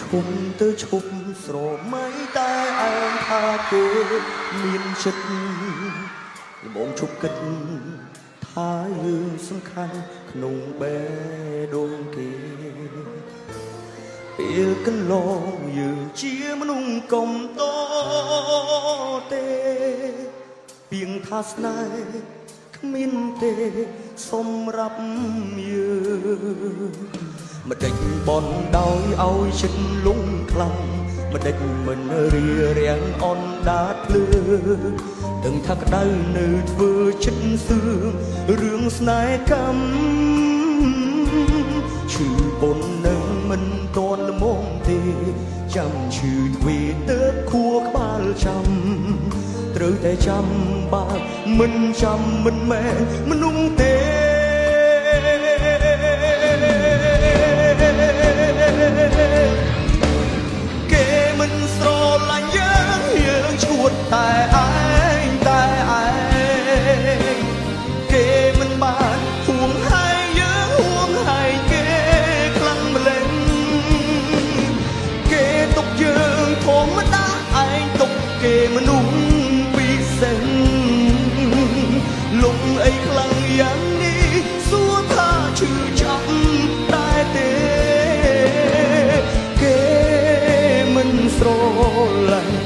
ឈុំទៅឈប់ស្រមៃតែឯងថាគេមានចិត្តល្មមឈប់គិតថាយើងសំខាន់ក្នុងបេះដូងគេពេលកន្លងយើងជាមនុស្សកុំតទេពីងថាស្នេហ៍គ្មានទេសម្រាប់យើង ម្ដេចបនដោយឲ្យចិត្តលងខ្លាំងម្ដេចមិនរៀរាំងអនដាតភ្លើដឹងថាក្តៅនៅធ្វើចិត្តសឿងរឿងស្នេហ៍កម្មឈឺប៉ុននឹងមិនតន់ល្មមទេចាំឈឺទ្វេទៅខួរក្បាលចាំត្រូវតែចាំបើមិនចាំមិនមែនមនុស្សទេ យ៉ាងនេះសួរថាឈឺចាប់តែទេគេមិនស្រឡាញ់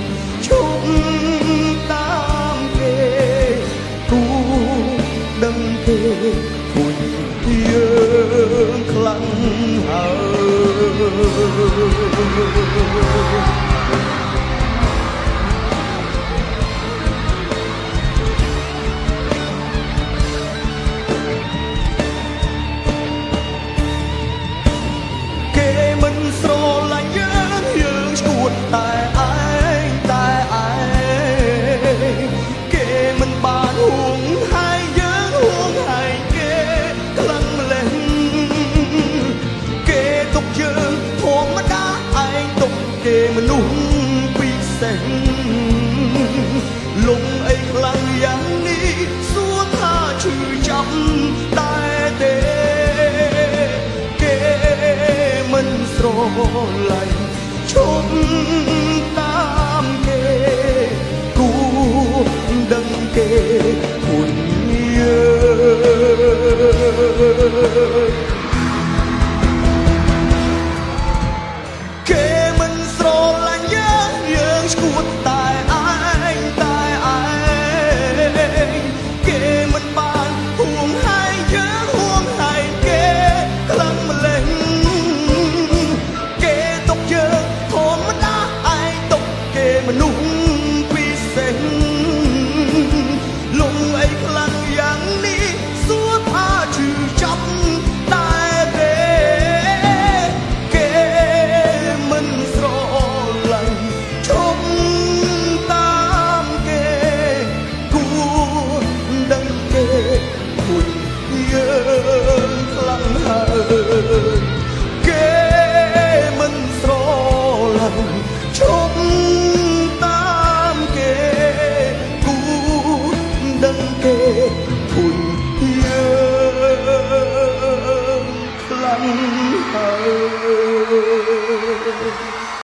មនុស្សពិសេសលំអីខ្លាំងយ៉ាងនេះសួរថាឈឺចាប់តែទេគេមិនស្រឡាញ់ឈប់តាមគេគួដឹងគេ her.